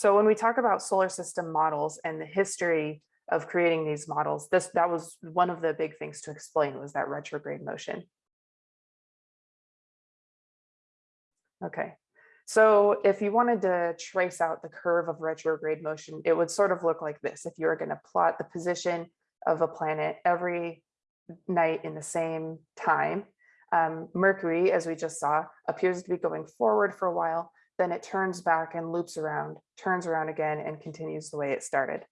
So when we talk about solar system models and the history of creating these models, this that was one of the big things to explain was that retrograde motion. Okay, so if you wanted to trace out the curve of retrograde motion, it would sort of look like this. If you were going to plot the position of a planet every night in the same time, um, Mercury, as we just saw, appears to be going forward for a while, then it turns back and loops around, turns around again and continues the way it started.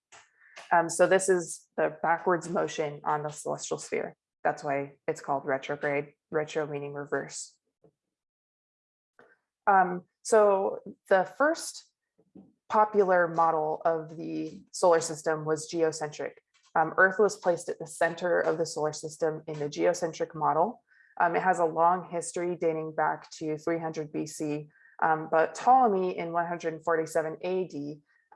Um, so this is the backwards motion on the celestial sphere. That's why it's called retrograde, retro meaning reverse. Um, so the first popular model of the solar system was geocentric. Um, Earth was placed at the center of the solar system in the geocentric model. Um, it has a long history dating back to 300 BC, um, but Ptolemy in 147 AD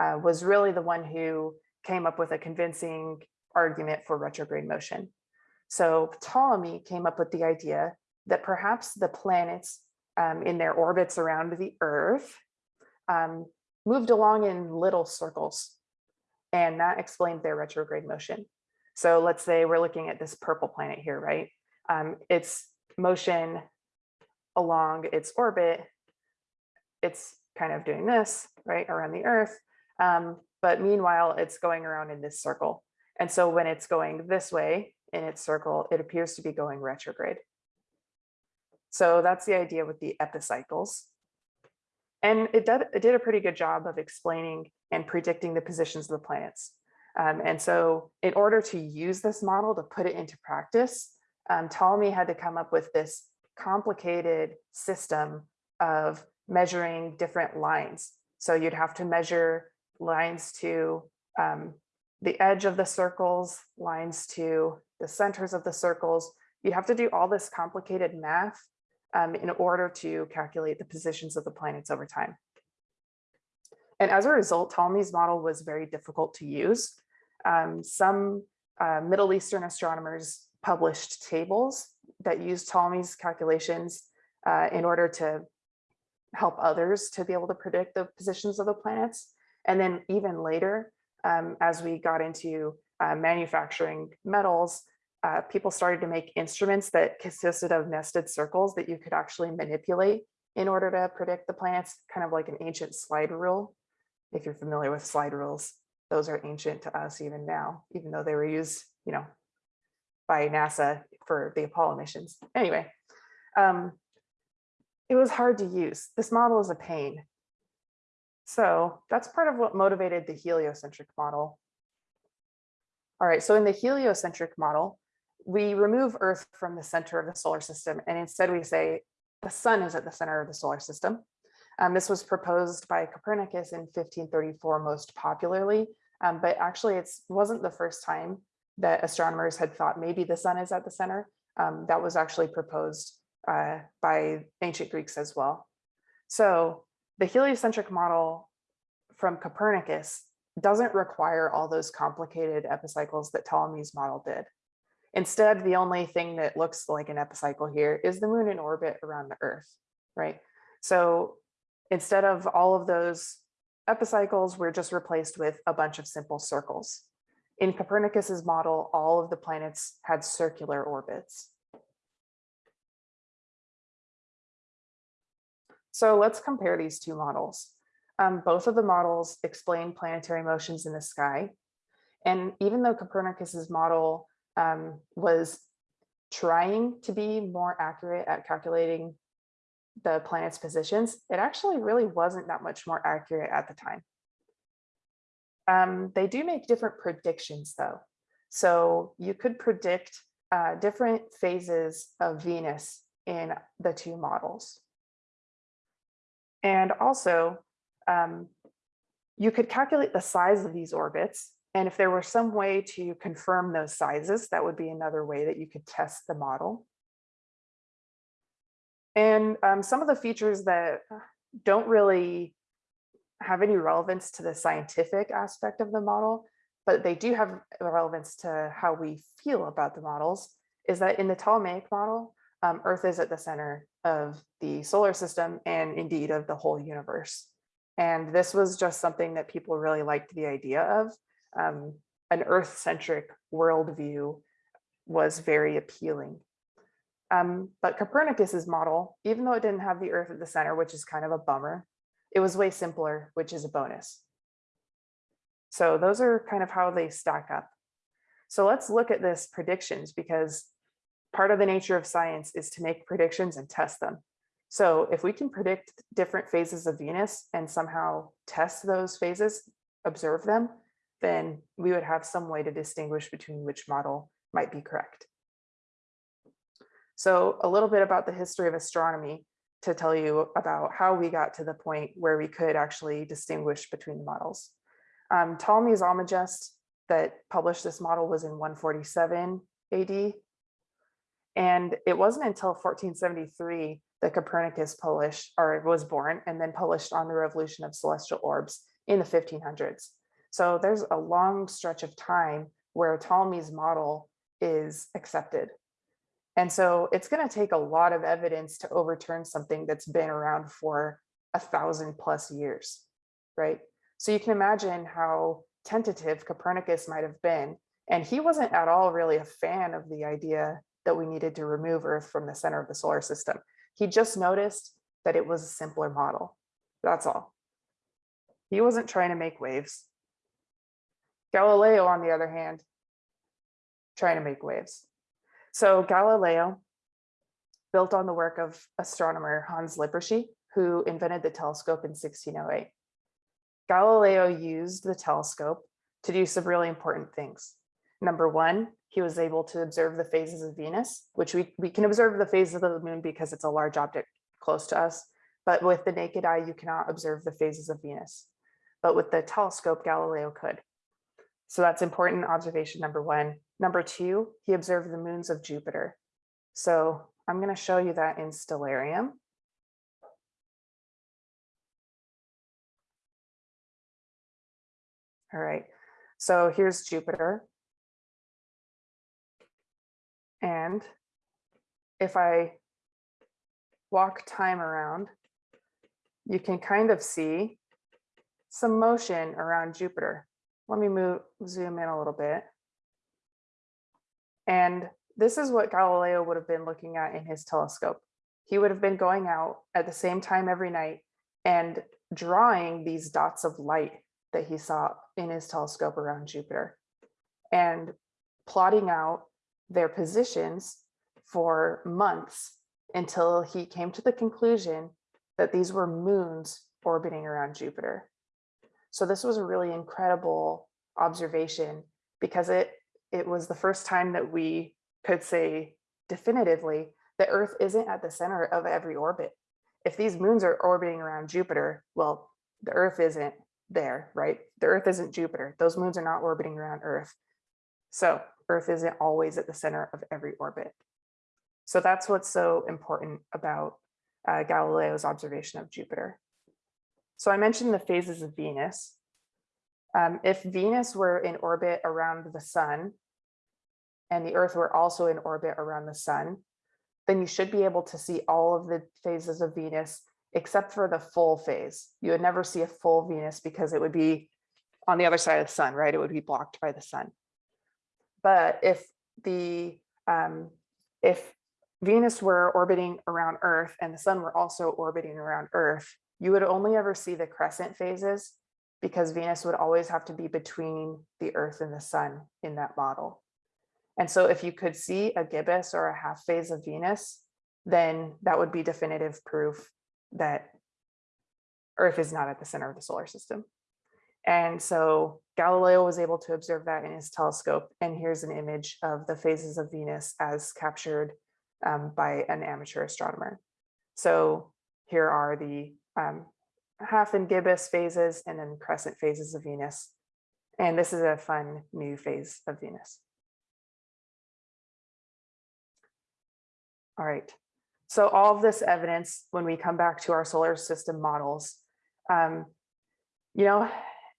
uh, was really the one who came up with a convincing argument for retrograde motion. So Ptolemy came up with the idea that perhaps the planets um, in their orbits around the Earth um, moved along in little circles. And that explained their retrograde motion. So let's say we're looking at this purple planet here, right? Um, its motion along its orbit, it's kind of doing this, right, around the Earth. Um, but meanwhile, it's going around in this circle. And so when it's going this way in its circle, it appears to be going retrograde. So that's the idea with the epicycles. And it did, it did a pretty good job of explaining and predicting the positions of the planets. Um, and so in order to use this model to put it into practice, um, Ptolemy had to come up with this complicated system of measuring different lines. So you'd have to measure lines to um, the edge of the circles, lines to the centers of the circles. You'd have to do all this complicated math um, in order to calculate the positions of the planets over time. And as a result, Ptolemy's model was very difficult to use. Um, some uh, Middle Eastern astronomers published tables that used Ptolemy's calculations uh, in order to help others to be able to predict the positions of the planets. And then even later, um, as we got into uh, manufacturing metals, uh, people started to make instruments that consisted of nested circles that you could actually manipulate in order to predict the planets, kind of like an ancient slide rule. If you're familiar with slide rules, those are ancient to us even now, even though they were used, you know, by NASA for the Apollo missions. Anyway, um, it was hard to use. This model is a pain. So that's part of what motivated the heliocentric model. All right, so in the heliocentric model, we remove Earth from the center of the solar system, and instead we say the sun is at the center of the solar system. Um, this was proposed by Copernicus in 1534 most popularly, um, but actually it wasn't the first time that astronomers had thought maybe the sun is at the center. Um, that was actually proposed uh, by ancient Greeks as well. So the heliocentric model from Copernicus doesn't require all those complicated epicycles that Ptolemy's model did. Instead, the only thing that looks like an epicycle here is the moon in orbit around the earth, right? So instead of all of those epicycles, we're just replaced with a bunch of simple circles. In Copernicus's model, all of the planets had circular orbits. So let's compare these two models. Um, both of the models explain planetary motions in the sky. And even though Copernicus's model um, was trying to be more accurate at calculating the planet's positions, it actually really wasn't that much more accurate at the time. Um, they do make different predictions though. So you could predict uh, different phases of Venus in the two models. And also, um, you could calculate the size of these orbits and if there were some way to confirm those sizes, that would be another way that you could test the model. And um, some of the features that don't really have any relevance to the scientific aspect of the model, but they do have relevance to how we feel about the models, is that in the Ptolemaic model, um, Earth is at the center of the solar system and indeed of the whole universe. And this was just something that people really liked the idea of. Um, an Earth-centric worldview was very appealing. Um, but Copernicus's model, even though it didn't have the Earth at the center, which is kind of a bummer, it was way simpler, which is a bonus. So those are kind of how they stack up. So let's look at this predictions because part of the nature of science is to make predictions and test them. So if we can predict different phases of Venus and somehow test those phases, observe them, then we would have some way to distinguish between which model might be correct. So a little bit about the history of astronomy to tell you about how we got to the point where we could actually distinguish between the models. Um, Ptolemy's Almagest that published this model was in 147 AD. And it wasn't until 1473 that Copernicus published or was born and then published on the revolution of celestial orbs in the 1500s. So there's a long stretch of time where Ptolemy's model is accepted. And so it's going to take a lot of evidence to overturn something that's been around for a thousand plus years, right? So you can imagine how tentative Copernicus might have been. And he wasn't at all really a fan of the idea that we needed to remove Earth from the center of the solar system. He just noticed that it was a simpler model. That's all. He wasn't trying to make waves. Galileo, on the other hand, trying to make waves. So Galileo built on the work of astronomer Hans Lippershey, who invented the telescope in 1608. Galileo used the telescope to do some really important things. Number one, he was able to observe the phases of Venus, which we, we can observe the phases of the moon because it's a large object close to us. But with the naked eye, you cannot observe the phases of Venus. But with the telescope, Galileo could. So that's important observation number one. Number two, he observed the moons of Jupiter. So I'm going to show you that in Stellarium. All right, so here's Jupiter. And if I walk time around, you can kind of see some motion around Jupiter. Let me move, zoom in a little bit. And this is what Galileo would have been looking at in his telescope. He would have been going out at the same time every night and drawing these dots of light that he saw in his telescope around Jupiter and plotting out their positions for months until he came to the conclusion that these were moons orbiting around Jupiter. So this was a really incredible observation because it, it was the first time that we could say definitively that Earth isn't at the center of every orbit. If these moons are orbiting around Jupiter, well, the Earth isn't there, right? The Earth isn't Jupiter. Those moons are not orbiting around Earth. So Earth isn't always at the center of every orbit. So that's what's so important about uh, Galileo's observation of Jupiter. So I mentioned the phases of Venus. Um, if Venus were in orbit around the sun and the Earth were also in orbit around the sun, then you should be able to see all of the phases of Venus except for the full phase. You would never see a full Venus because it would be on the other side of the sun, right? It would be blocked by the sun. But if the um, if Venus were orbiting around Earth and the sun were also orbiting around Earth, you would only ever see the crescent phases because Venus would always have to be between the Earth and the sun in that model. And so if you could see a gibbous or a half phase of Venus, then that would be definitive proof that Earth is not at the center of the solar system. And so Galileo was able to observe that in his telescope. And here's an image of the phases of Venus as captured um, by an amateur astronomer. So here are the um, half and gibbous phases and then crescent phases of Venus. And this is a fun new phase of Venus. All right, so all of this evidence, when we come back to our solar system models, um, you know,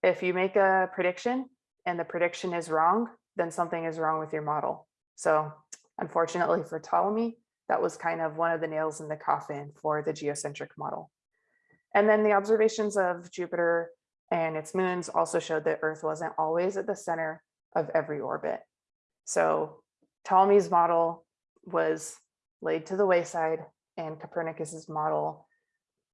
if you make a prediction and the prediction is wrong, then something is wrong with your model. So unfortunately for Ptolemy, that was kind of one of the nails in the coffin for the geocentric model. And then the observations of Jupiter and its moons also showed that Earth wasn't always at the center of every orbit. So Ptolemy's model was laid to the wayside and Copernicus's model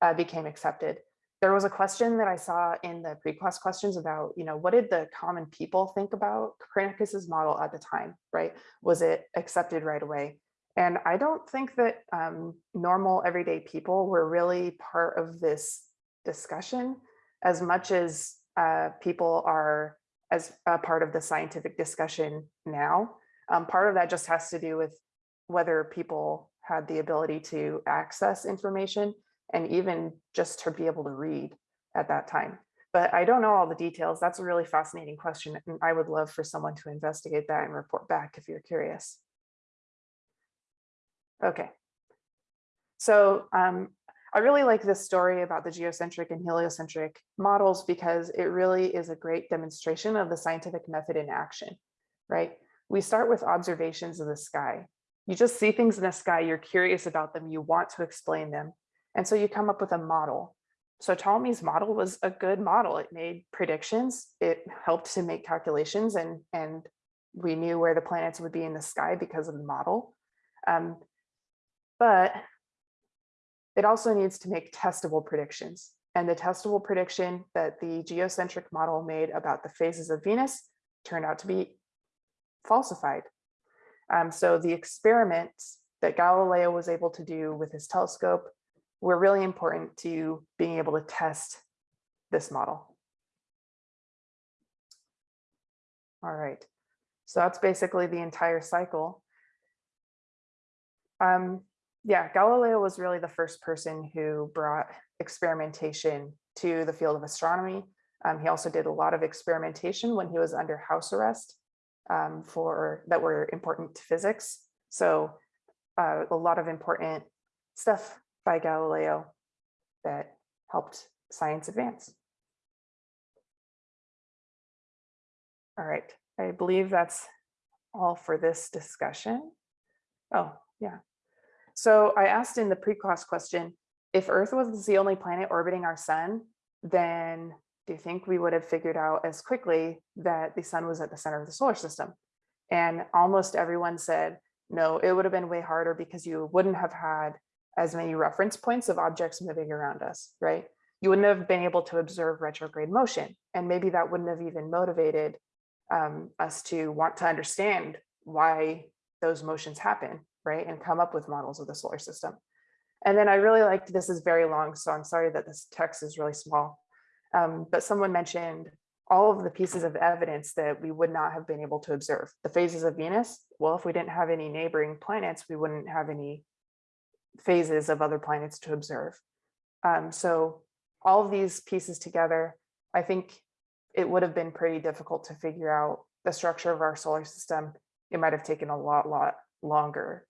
uh, became accepted. There was a question that I saw in the pre-class questions about, you know, what did the common people think about Copernicus's model at the time, right? Was it accepted right away? And I don't think that um, normal everyday people were really part of this discussion as much as uh, people are as a part of the scientific discussion now. Um, part of that just has to do with whether people had the ability to access information and even just to be able to read at that time. But I don't know all the details. That's a really fascinating question. And I would love for someone to investigate that and report back if you're curious. Okay. So um, I really like this story about the geocentric and heliocentric models because it really is a great demonstration of the scientific method in action, right? We start with observations of the sky. You just see things in the sky, you're curious about them, you want to explain them. And so you come up with a model. So Ptolemy's model was a good model. It made predictions, it helped to make calculations and, and we knew where the planets would be in the sky because of the model. Um, but it also needs to make testable predictions. And the testable prediction that the geocentric model made about the phases of Venus turned out to be falsified. Um, so the experiments that Galileo was able to do with his telescope were really important to being able to test this model. All right, so that's basically the entire cycle. Um, yeah, Galileo was really the first person who brought experimentation to the field of astronomy. Um, he also did a lot of experimentation when he was under house arrest um, for that were important to physics. So uh, a lot of important stuff by Galileo that helped science advance. All right, I believe that's all for this discussion. Oh, yeah. So I asked in the pre-class question, if Earth was the only planet orbiting our sun, then do you think we would have figured out as quickly that the sun was at the center of the solar system? And almost everyone said, no, it would have been way harder because you wouldn't have had as many reference points of objects moving around us, right? You wouldn't have been able to observe retrograde motion. And maybe that wouldn't have even motivated um, us to want to understand why those motions happen right? And come up with models of the solar system. And then I really liked, this is very long, so I'm sorry that this text is really small. Um, but someone mentioned all of the pieces of evidence that we would not have been able to observe. The phases of Venus, well, if we didn't have any neighboring planets, we wouldn't have any phases of other planets to observe. Um, so all of these pieces together, I think it would have been pretty difficult to figure out the structure of our solar system. It might have taken a lot, lot longer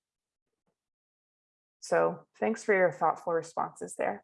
so thanks for your thoughtful responses there.